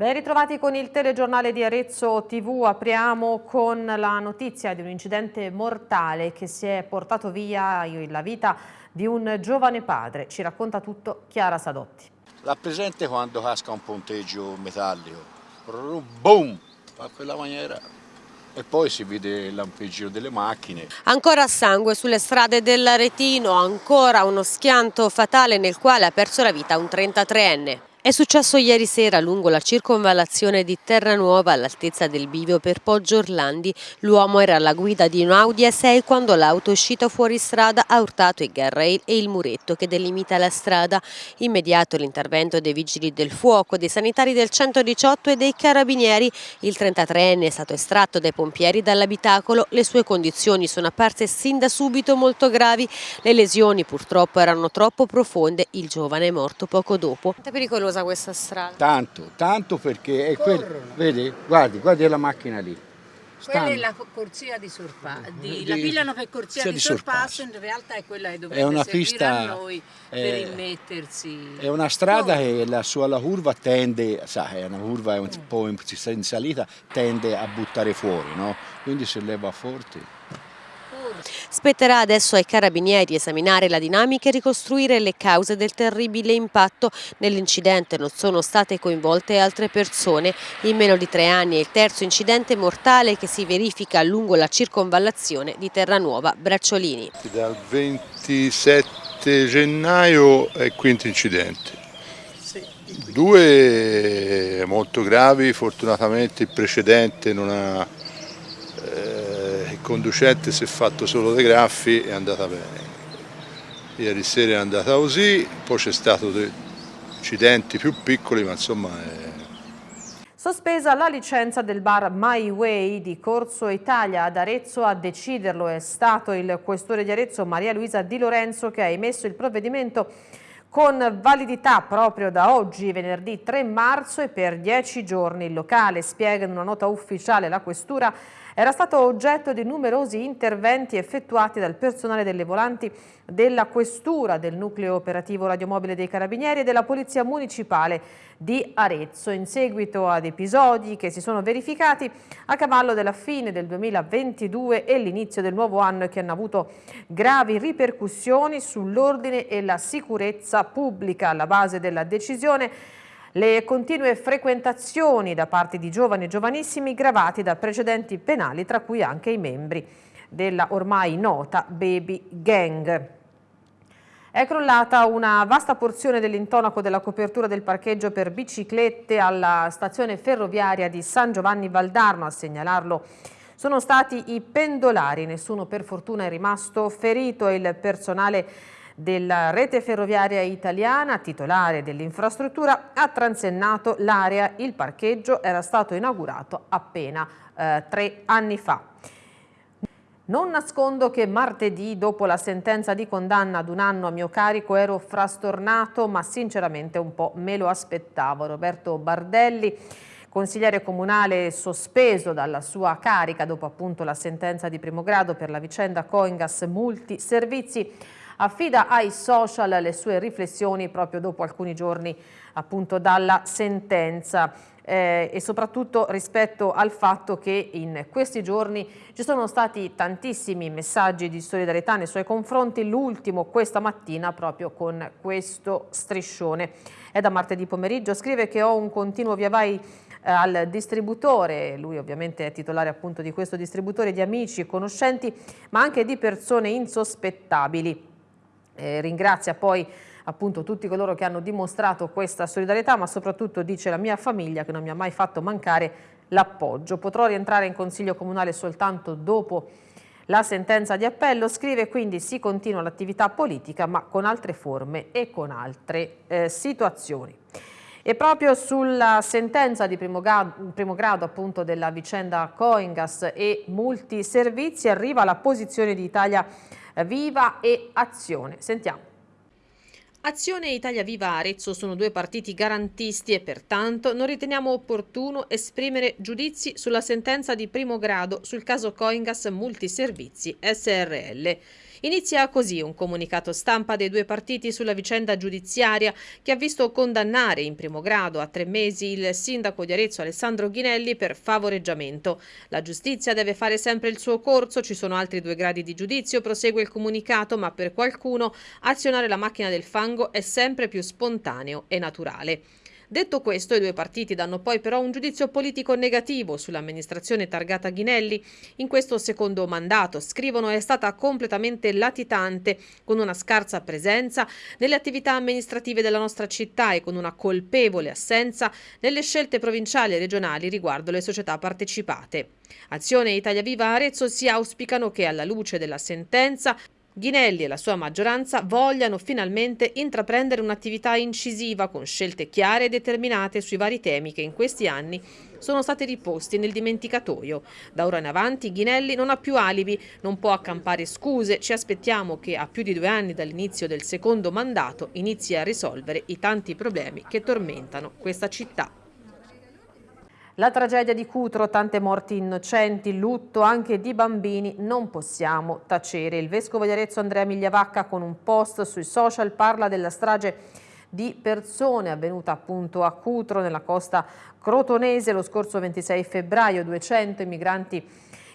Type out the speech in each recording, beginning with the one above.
Ben ritrovati con il telegiornale di Arezzo TV, apriamo con la notizia di un incidente mortale che si è portato via la vita di un giovane padre. Ci racconta tutto Chiara Sadotti. La presente quando casca un ponteggio metallico, boom, fa quella maniera e poi si vede il lampeggio delle macchine. Ancora sangue sulle strade dell'Aretino, ancora uno schianto fatale nel quale ha perso la vita un 33enne. È successo ieri sera lungo la circonvallazione di Terranuova all'altezza del bivio per Poggio Orlandi. L'uomo era alla guida di un Audi A6 quando l'auto uscita fuori strada ha urtato il guardrail e il muretto che delimita la strada. Immediato l'intervento dei vigili del fuoco, dei sanitari del 118 e dei carabinieri. Il 33enne è stato estratto dai pompieri dall'abitacolo. Le sue condizioni sono apparse sin da subito molto gravi. Le lesioni purtroppo erano troppo profonde. Il giovane è morto poco dopo. Pericolosa questa strada? Tanto, tanto perché è quel, vedi, guardi, guardi la macchina lì. Quella è la corsia di sorpasso, la pigliano per corsia di, di sorpasso, in realtà è quella che dovrebbe è una pista, a noi è, per immettersi. È una strada oh. che la sua la curva tende, sa, è una curva un po' in salita, tende a buttare fuori, no? Quindi se leva forte. Spetterà adesso ai carabinieri esaminare la dinamica e ricostruire le cause del terribile impatto. Nell'incidente non sono state coinvolte altre persone. In meno di tre anni è il terzo incidente mortale che si verifica lungo la circonvallazione di Terranuova Bracciolini. Dal 27 gennaio è il quinto incidente. Due molto gravi, fortunatamente il precedente non ha conducente si è fatto solo dei graffi è andata bene. Ieri sera è andata così, poi c'è stato dei incidenti più piccoli, ma insomma è... Sospesa la licenza del bar My Way di Corso Italia ad Arezzo a deciderlo è stato il questore di Arezzo Maria Luisa Di Lorenzo che ha emesso il provvedimento con validità proprio da oggi, venerdì 3 marzo e per 10 giorni. Il locale, spiega in una nota ufficiale la questura, era stato oggetto di numerosi interventi effettuati dal personale delle volanti della Questura, del Nucleo Operativo Radiomobile dei Carabinieri e della Polizia Municipale di Arezzo, in seguito ad episodi che si sono verificati a cavallo della fine del 2022 e l'inizio del nuovo anno e che hanno avuto gravi ripercussioni sull'ordine e la sicurezza pubblica. Alla base della decisione le continue frequentazioni da parte di giovani e giovanissimi gravati da precedenti penali, tra cui anche i membri della ormai nota Baby Gang. È crollata una vasta porzione dell'intonaco della copertura del parcheggio per biciclette alla stazione ferroviaria di San Giovanni Valdarno, a segnalarlo sono stati i pendolari, nessuno per fortuna è rimasto ferito. Il personale della rete ferroviaria italiana, titolare dell'infrastruttura, ha transennato l'area. Il parcheggio era stato inaugurato appena eh, tre anni fa. Non nascondo che martedì, dopo la sentenza di condanna ad un anno a mio carico, ero frastornato, ma sinceramente un po' me lo aspettavo. Roberto Bardelli, consigliere comunale sospeso dalla sua carica dopo appunto la sentenza di primo grado per la vicenda Coingas Multiservizi, affida ai social le sue riflessioni proprio dopo alcuni giorni appunto dalla sentenza eh, e soprattutto rispetto al fatto che in questi giorni ci sono stati tantissimi messaggi di solidarietà nei suoi confronti, l'ultimo questa mattina proprio con questo striscione. È da martedì pomeriggio, scrive che ho un continuo via vai eh, al distributore, lui ovviamente è titolare appunto di questo distributore di amici conoscenti, ma anche di persone insospettabili. Eh, ringrazia poi appunto tutti coloro che hanno dimostrato questa solidarietà, ma soprattutto dice la mia famiglia che non mi ha mai fatto mancare l'appoggio. Potrò rientrare in consiglio comunale soltanto dopo la sentenza di appello, scrive quindi si continua l'attività politica ma con altre forme e con altre eh, situazioni. E proprio sulla sentenza di primo grado, primo grado appunto della vicenda Coingas e multiservizi arriva la posizione di Italia Viva e Azione. Sentiamo. Azione e Italia Viva Arezzo sono due partiti garantisti e pertanto non riteniamo opportuno esprimere giudizi sulla sentenza di primo grado sul caso Coingas Multiservizi SRL. Inizia così un comunicato stampa dei due partiti sulla vicenda giudiziaria che ha visto condannare in primo grado a tre mesi il sindaco di Arezzo Alessandro Ghinelli per favoreggiamento. La giustizia deve fare sempre il suo corso, ci sono altri due gradi di giudizio, prosegue il comunicato, ma per qualcuno azionare la macchina del fango è sempre più spontaneo e naturale. Detto questo, i due partiti danno poi però un giudizio politico negativo sull'amministrazione targata Ghinelli. In questo secondo mandato, scrivono, è stata completamente latitante, con una scarsa presenza nelle attività amministrative della nostra città e con una colpevole assenza nelle scelte provinciali e regionali riguardo le società partecipate. Azione Italia Viva Arezzo si auspicano che alla luce della sentenza Ghinelli e la sua maggioranza vogliano finalmente intraprendere un'attività incisiva con scelte chiare e determinate sui vari temi che in questi anni sono stati riposti nel dimenticatoio. Da ora in avanti Ghinelli non ha più alibi, non può accampare scuse, ci aspettiamo che a più di due anni dall'inizio del secondo mandato inizi a risolvere i tanti problemi che tormentano questa città. La tragedia di Cutro, tante morti innocenti, lutto anche di bambini, non possiamo tacere. Il vescovo di Arezzo Andrea Migliavacca con un post sui social parla della strage di persone avvenuta appunto a Cutro nella costa crotonese lo scorso 26 febbraio, 200 migranti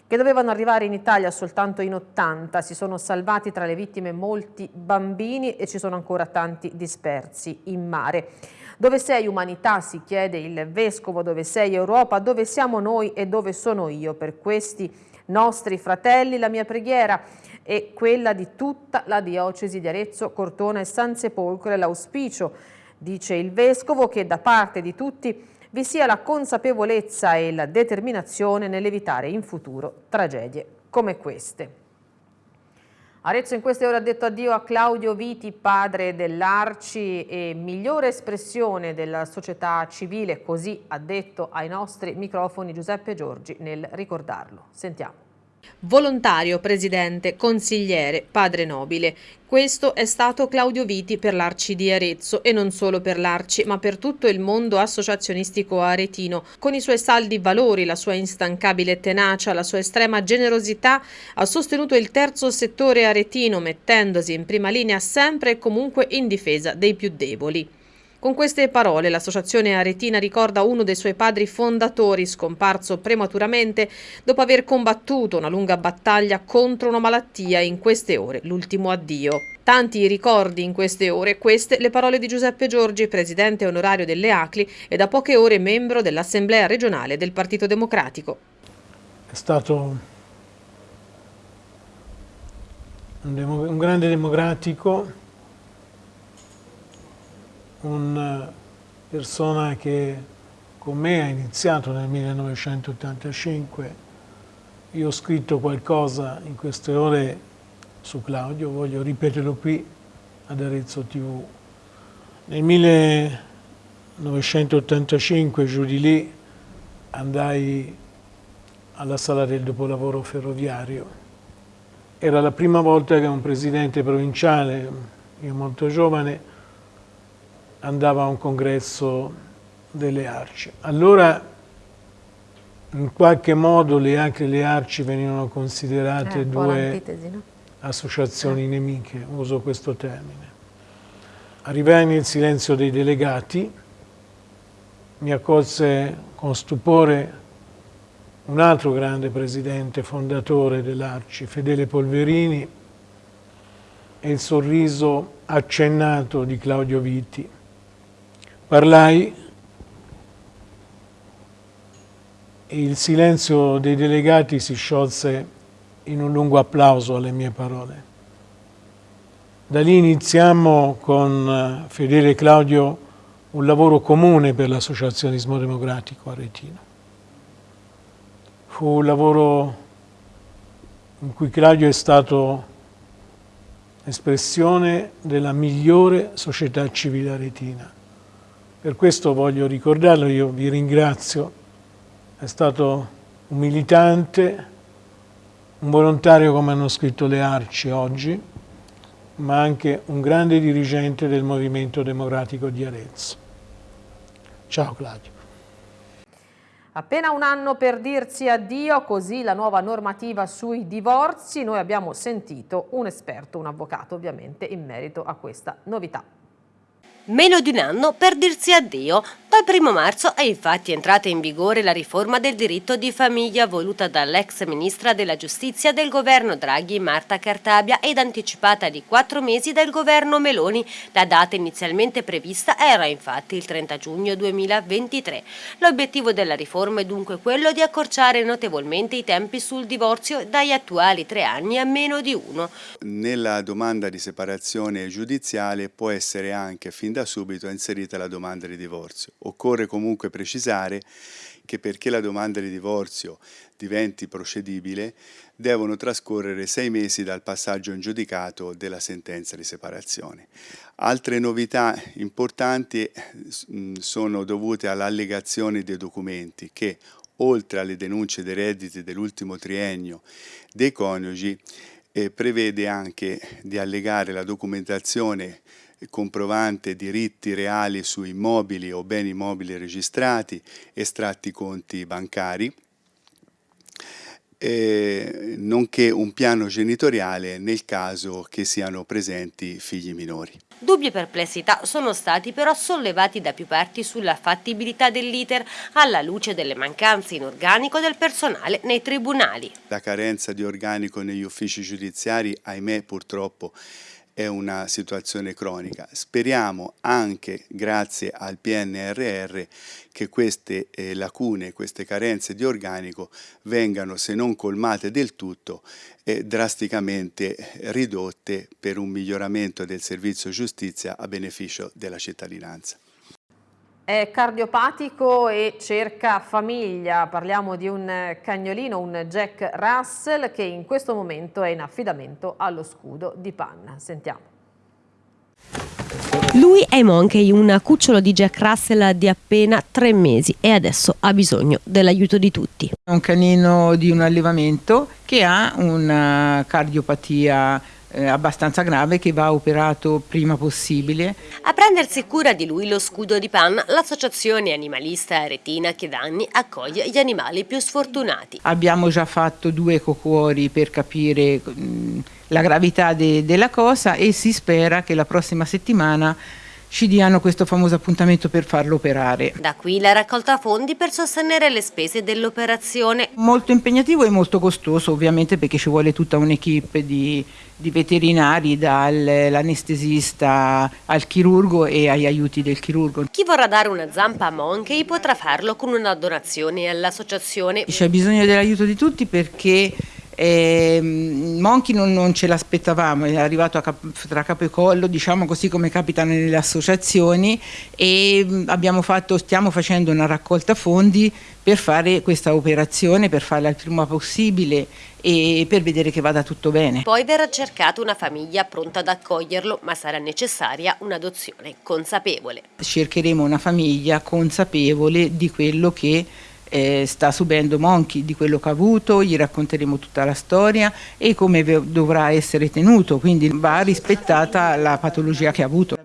che dovevano arrivare in Italia soltanto in 80, si sono salvati tra le vittime molti bambini e ci sono ancora tanti dispersi in mare. Dove sei umanità, si chiede il Vescovo, dove sei Europa, dove siamo noi e dove sono io. Per questi nostri fratelli la mia preghiera è quella di tutta la diocesi di Arezzo, Cortona e San Sepolcro e l'auspicio, dice il Vescovo, che da parte di tutti vi sia la consapevolezza e la determinazione nell'evitare in futuro tragedie come queste. Arezzo in queste ore ha detto addio a Claudio Viti, padre dell'Arci e migliore espressione della società civile, così ha detto ai nostri microfoni Giuseppe Giorgi nel ricordarlo. Sentiamo. Volontario, presidente, consigliere, padre nobile. Questo è stato Claudio Viti per l'Arci di Arezzo e non solo per l'Arci, ma per tutto il mondo associazionistico aretino. Con i suoi saldi valori, la sua instancabile tenacia, la sua estrema generosità, ha sostenuto il terzo settore aretino, mettendosi in prima linea sempre e comunque in difesa dei più deboli. Con queste parole l'associazione aretina ricorda uno dei suoi padri fondatori scomparso prematuramente dopo aver combattuto una lunga battaglia contro una malattia in queste ore, l'ultimo addio. Tanti ricordi in queste ore, queste le parole di Giuseppe Giorgi, presidente onorario delle ACLI e da poche ore membro dell'Assemblea regionale del Partito Democratico. È stato un, grande democratico una persona che con me ha iniziato nel 1985. Io ho scritto qualcosa in queste ore su Claudio, voglio ripeterlo qui ad Arezzo TV. Nel 1985, giù di lì, andai alla sala del dopolavoro ferroviario. Era la prima volta che un presidente provinciale, io molto giovane, andava a un congresso delle arci. Allora in qualche modo le, anche le arci venivano considerate eh, due no? associazioni eh. nemiche, uso questo termine. Arrivai nel silenzio dei delegati, mi accolse con stupore un altro grande presidente fondatore dell'Arci, Fedele Polverini, e il sorriso accennato di Claudio Vitti. Parlai e il silenzio dei delegati si sciolse in un lungo applauso alle mie parole. Da lì iniziamo con eh, Fedele e Claudio un lavoro comune per l'associazionismo democratico aretino. Fu un lavoro in cui Claudio è stato espressione della migliore società civile aretina per questo voglio ricordarlo, io vi ringrazio, è stato un militante, un volontario come hanno scritto le Arci oggi, ma anche un grande dirigente del Movimento Democratico di Arezzo. Ciao Claudio. Appena un anno per dirsi addio, così la nuova normativa sui divorzi. Noi abbiamo sentito un esperto, un avvocato ovviamente, in merito a questa novità. Meno di un anno per dirsi addio. Dal 1 marzo è infatti entrata in vigore la riforma del diritto di famiglia voluta dall'ex ministra della giustizia del governo Draghi Marta Cartabia ed anticipata di quattro mesi dal governo Meloni. La data inizialmente prevista era infatti il 30 giugno 2023. L'obiettivo della riforma è dunque quello di accorciare notevolmente i tempi sul divorzio dagli attuali tre anni a meno di uno. Nella domanda di separazione giudiziale può essere anche fin da subito inserita la domanda di divorzio. Occorre comunque precisare che perché la domanda di divorzio diventi procedibile devono trascorrere sei mesi dal passaggio in giudicato della sentenza di separazione. Altre novità importanti mm, sono dovute all'allegazione dei documenti che, oltre alle denunce dei redditi dell'ultimo triennio dei coniugi, eh, prevede anche di allegare la documentazione comprovante diritti reali su immobili o beni mobili registrati, estratti conti bancari, eh, nonché un piano genitoriale nel caso che siano presenti figli minori. Dubbi e perplessità sono stati però sollevati da più parti sulla fattibilità dell'iter alla luce delle mancanze in organico del personale nei tribunali. La carenza di organico negli uffici giudiziari, ahimè purtroppo, è una situazione cronica. Speriamo anche grazie al PNRR che queste eh, lacune, queste carenze di organico vengano, se non colmate del tutto, eh, drasticamente ridotte per un miglioramento del servizio giustizia a beneficio della cittadinanza. È cardiopatico e cerca famiglia. Parliamo di un cagnolino, un Jack Russell, che in questo momento è in affidamento allo scudo di Panna. Sentiamo. Lui è Monkey, un cucciolo di Jack Russell di appena tre mesi e adesso ha bisogno dell'aiuto di tutti. È un canino di un allevamento che ha una cardiopatia eh, abbastanza grave che va operato prima possibile. A prendersi cura di lui lo scudo di Pan, l'associazione animalista Aretina che da anni accoglie gli animali più sfortunati. Abbiamo già fatto due cocuori per capire mh, la gravità de della cosa e si spera che la prossima settimana ci diano questo famoso appuntamento per farlo operare. Da qui la raccolta fondi per sostenere le spese dell'operazione. Molto impegnativo e molto costoso ovviamente perché ci vuole tutta un'equipe di, di veterinari dall'anestesista al chirurgo e agli aiuti del chirurgo. Chi vorrà dare una zampa a Monkey potrà farlo con una donazione all'associazione. C'è bisogno dell'aiuto di tutti perché e mm, Monchi non, non ce l'aspettavamo, è arrivato cap tra capo e collo, diciamo così come capita nelle associazioni e fatto, stiamo facendo una raccolta fondi per fare questa operazione, per farla il prima possibile e per vedere che vada tutto bene. Poi verrà cercata una famiglia pronta ad accoglierlo, ma sarà necessaria un'adozione consapevole. Cercheremo una famiglia consapevole di quello che eh, sta subendo Monchi di quello che ha avuto, gli racconteremo tutta la storia e come dovrà essere tenuto, quindi va rispettata la patologia che ha avuto.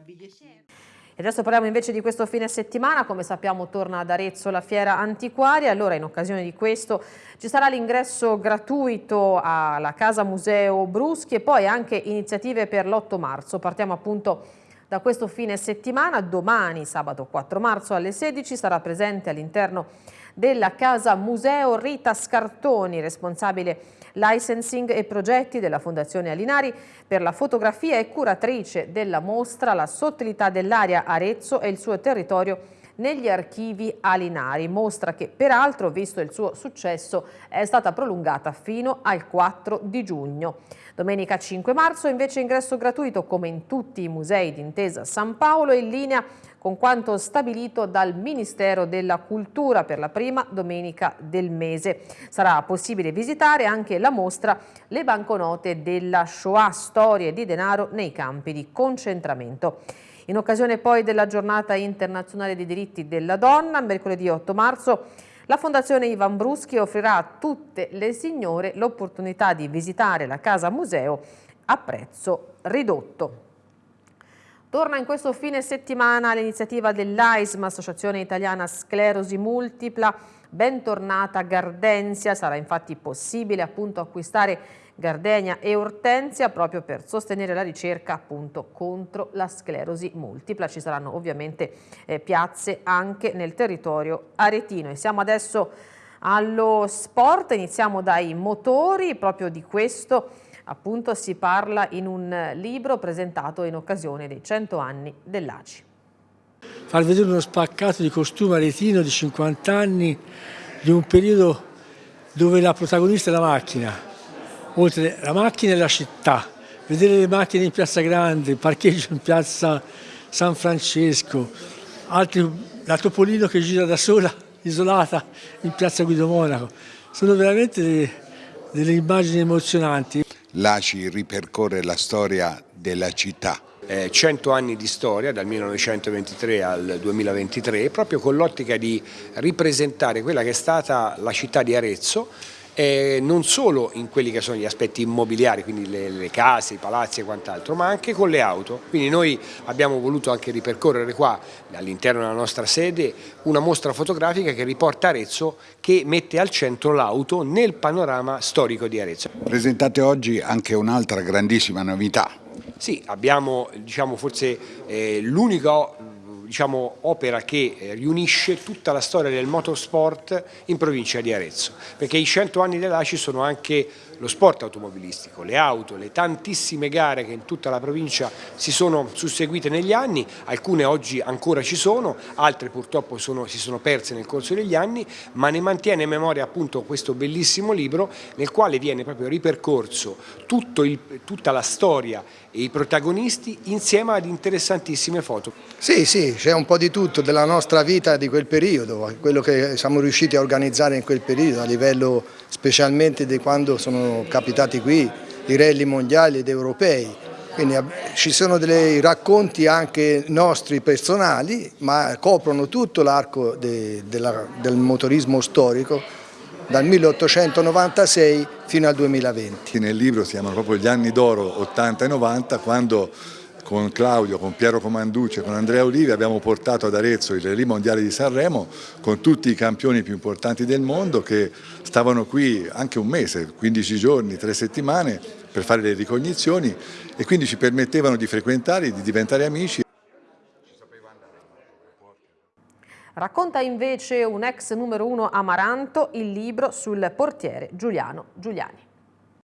E adesso parliamo invece di questo fine settimana, come sappiamo torna ad Arezzo la fiera antiquaria, allora in occasione di questo ci sarà l'ingresso gratuito alla Casa Museo Bruschi e poi anche iniziative per l'8 marzo. Partiamo appunto da questo fine settimana, domani sabato 4 marzo alle 16 sarà presente all'interno della Casa Museo Rita Scartoni, responsabile licensing e progetti della Fondazione Alinari per la fotografia e curatrice della mostra La sottilità dell'aria Arezzo e il suo territorio negli archivi Alinari, mostra che peraltro, visto il suo successo, è stata prolungata fino al 4 di giugno. Domenica 5 marzo invece ingresso gratuito come in tutti i musei d'intesa San Paolo in linea con quanto stabilito dal Ministero della Cultura per la prima domenica del mese. Sarà possibile visitare anche la mostra Le banconote della Shoah, storie di denaro nei campi di concentramento. In occasione poi della giornata internazionale dei diritti della donna, mercoledì 8 marzo, la Fondazione Ivan Bruschi offrirà a tutte le signore l'opportunità di visitare la casa museo a prezzo ridotto. Torna in questo fine settimana l'iniziativa dell'AISM, Associazione Italiana Sclerosi Multipla. Bentornata Gardenzia, sarà infatti possibile appunto acquistare Gardenia e Ortensia proprio per sostenere la ricerca appunto contro la sclerosi multipla. Ci saranno ovviamente eh, piazze anche nel territorio aretino e siamo adesso allo sport, iniziamo dai motori, proprio di questo appunto si parla in un libro presentato in occasione dei 100 anni dell'ACI. Far vedere uno spaccato di costume aretino di 50 anni di un periodo dove la protagonista è la macchina, oltre la macchina e la città, vedere le macchine in piazza Grande, il parcheggio in piazza San Francesco, altri, la Topolino che gira da sola, isolata in piazza Guido Monaco, sono veramente delle, delle immagini emozionanti. l'ACI ripercorre la storia della città. Eh, 100 anni di storia dal 1923 al 2023 proprio con l'ottica di ripresentare quella che è stata la città di Arezzo eh, non solo in quelli che sono gli aspetti immobiliari, quindi le, le case, i palazzi e quant'altro, ma anche con le auto. Quindi noi abbiamo voluto anche ripercorrere qua, all'interno della nostra sede, una mostra fotografica che riporta Arezzo, che mette al centro l'auto nel panorama storico di Arezzo. Presentate oggi anche un'altra grandissima novità. Sì, abbiamo diciamo, forse eh, l'unico diciamo, opera che eh, riunisce tutta la storia del motorsport in provincia di Arezzo, perché i 100 anni dell'ACI sono anche lo sport automobilistico, le auto, le tantissime gare che in tutta la provincia si sono susseguite negli anni, alcune oggi ancora ci sono, altre purtroppo sono, si sono perse nel corso degli anni, ma ne mantiene in memoria appunto questo bellissimo libro nel quale viene proprio ripercorso il, tutta la storia e i protagonisti insieme ad interessantissime foto. Sì, sì, c'è un po' di tutto della nostra vita di quel periodo, quello che siamo riusciti a organizzare in quel periodo a livello specialmente di quando sono capitati qui i rally mondiali ed europei. Quindi ci sono dei racconti anche nostri personali, ma coprono tutto l'arco de del motorismo storico dal 1896 fino al 2020. Nel libro si chiamano proprio gli anni d'oro 80 e 90 quando con Claudio, con Piero Comanducci con Andrea Olivi abbiamo portato ad Arezzo il Rally Mondiale di Sanremo con tutti i campioni più importanti del mondo che stavano qui anche un mese, 15 giorni, 3 settimane per fare le ricognizioni e quindi ci permettevano di frequentare, di diventare amici. Racconta invece un ex numero uno Amaranto il libro sul portiere Giuliano Giuliani.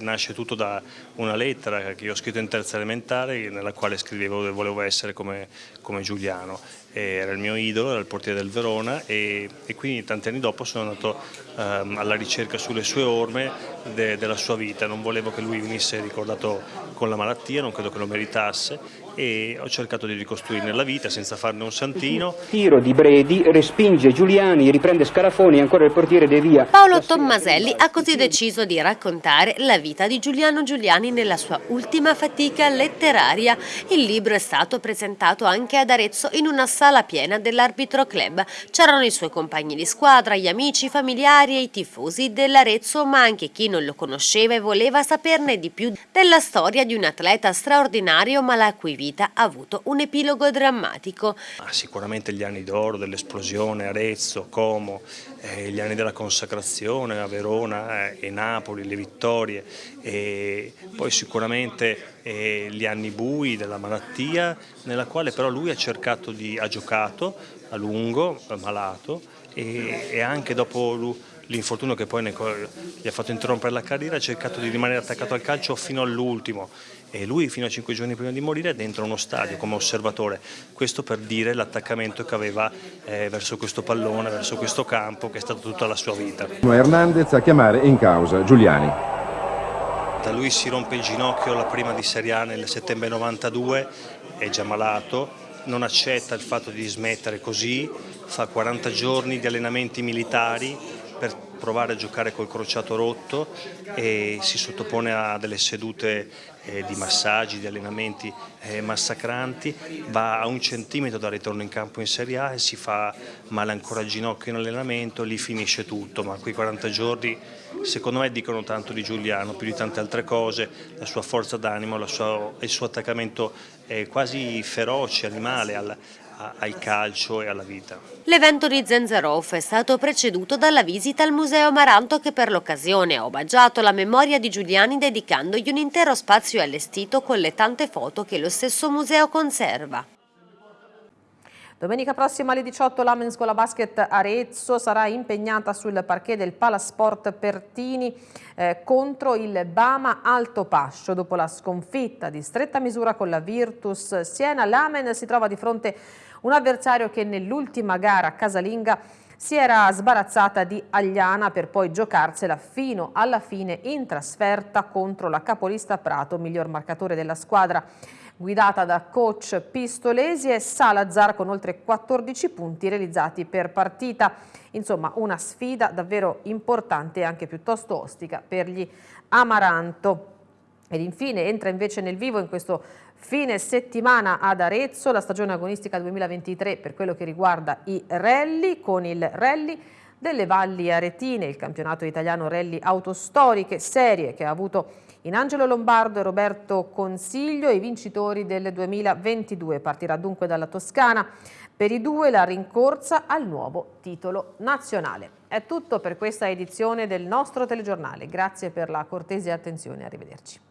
Nasce tutto da una lettera che io ho scritto in terza elementare nella quale scrivevo che volevo essere come, come Giuliano. Era il mio idolo, era il portiere del Verona e, e quindi tanti anni dopo sono andato um, alla ricerca sulle sue orme de, della sua vita. Non volevo che lui venisse ricordato con la malattia, non credo che lo meritasse e ho cercato di ricostruirne la vita senza farne un santino. Tiro di Bredi, respinge Giuliani, riprende Scarafoni, ancora il portiere De Via. Paolo Tommaselli ha così deciso di raccontare la vita di Giuliano Giuliani nella sua ultima fatica letteraria. Il libro è stato presentato anche ad Arezzo in una sala piena dell'Arbitro Club. C'erano i suoi compagni di squadra, gli amici, i familiari e i tifosi dell'Arezzo, ma anche chi non lo conosceva e voleva saperne di più della storia di un atleta straordinario ma la cui vita ha avuto un epilogo drammatico. Ah, sicuramente gli anni d'oro dell'esplosione, Arezzo, Como, eh, gli anni della consacrazione a Verona eh, e Napoli, le vittorie, e poi sicuramente eh, gli anni bui della malattia, nella quale però lui ha cercato di, ha giocato a lungo, malato, e, e anche dopo l'infortunio che poi gli ha fatto interrompere la carriera, ha cercato di rimanere attaccato al calcio fino all'ultimo e lui fino a cinque giorni prima di morire è dentro uno stadio come osservatore, questo per dire l'attaccamento che aveva eh, verso questo pallone, verso questo campo che è stato tutta la sua vita. Hernandez a chiamare in causa Giuliani. Da lui si rompe il ginocchio la prima di Serie A nel settembre 92, è già malato, non accetta il fatto di smettere così, fa 40 giorni di allenamenti militari per provare a giocare col crociato rotto e si sottopone a delle sedute eh, di massaggi, di allenamenti eh, massacranti, va a un centimetro dal ritorno in campo in Serie A e si fa male ancora al ginocchio in allenamento, lì finisce tutto, ma quei 40 giorni secondo me dicono tanto di Giuliano, più di tante altre cose, la sua forza d'animo, il suo attaccamento eh, quasi feroce, animale al, al calcio e alla vita. L'evento di Zenzerov è stato preceduto dalla visita al Museo Maranto che per l'occasione ha omaggiato la memoria di Giuliani dedicandogli un intero spazio allestito con le tante foto che lo stesso museo conserva. Domenica prossima alle 18 la Scuola Basket Arezzo sarà impegnata sul parquet del Palasport Pertini eh, contro il Bama Alto Pascio. Dopo la sconfitta di stretta misura con la Virtus Siena, l'Amen si trova di fronte un avversario che nell'ultima gara casalinga si era sbarazzata di Agliana per poi giocarsela fino alla fine in trasferta contro la capolista Prato, miglior marcatore della squadra guidata da coach Pistolesi e Salazar con oltre 14 punti realizzati per partita. Insomma una sfida davvero importante e anche piuttosto ostica per gli Amaranto. Ed infine entra invece nel vivo in questo fine settimana ad Arezzo la stagione agonistica 2023 per quello che riguarda i rally con il rally delle Valli Aretine, il campionato italiano rally autostoriche serie che ha avuto in Angelo Lombardo e Roberto Consiglio i vincitori del 2022. Partirà dunque dalla Toscana per i due la rincorsa al nuovo titolo nazionale. È tutto per questa edizione del nostro telegiornale. Grazie per la cortese attenzione. Arrivederci.